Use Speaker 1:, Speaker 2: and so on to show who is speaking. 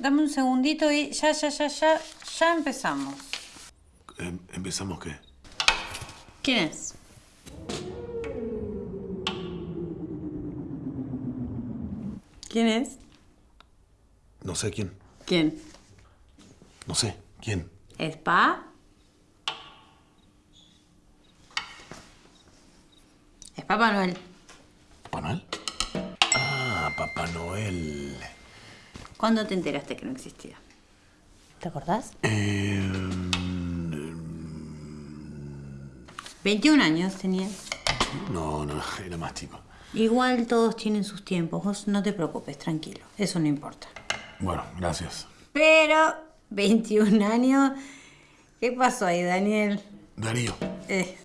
Speaker 1: Dame un segundito y ya, ya, ya, ya, ya empezamos.
Speaker 2: Em- ¿Empezamos qué?
Speaker 1: ¿Quién es? ¿Quién es?
Speaker 2: No sé quién.
Speaker 1: ¿Quién?
Speaker 2: No sé. ¿Quién?
Speaker 1: ¿Es Pa? Es Papá Noel.
Speaker 2: ¿Papá Noel? Ah, Papá Noel.
Speaker 1: ¿Cuándo te enteraste que no existía? ¿Te acordás?
Speaker 2: Eh,
Speaker 1: 21 años tenía.
Speaker 2: no, no, era más chico.
Speaker 1: Igual todos tienen sus tiempos. Vos no te preocupes, tranquilo. Eso no importa.
Speaker 2: Bueno, gracias.
Speaker 1: Pero, 21 años. ¿Qué pasó ahí, Daniel?
Speaker 2: Darío.
Speaker 1: Eh.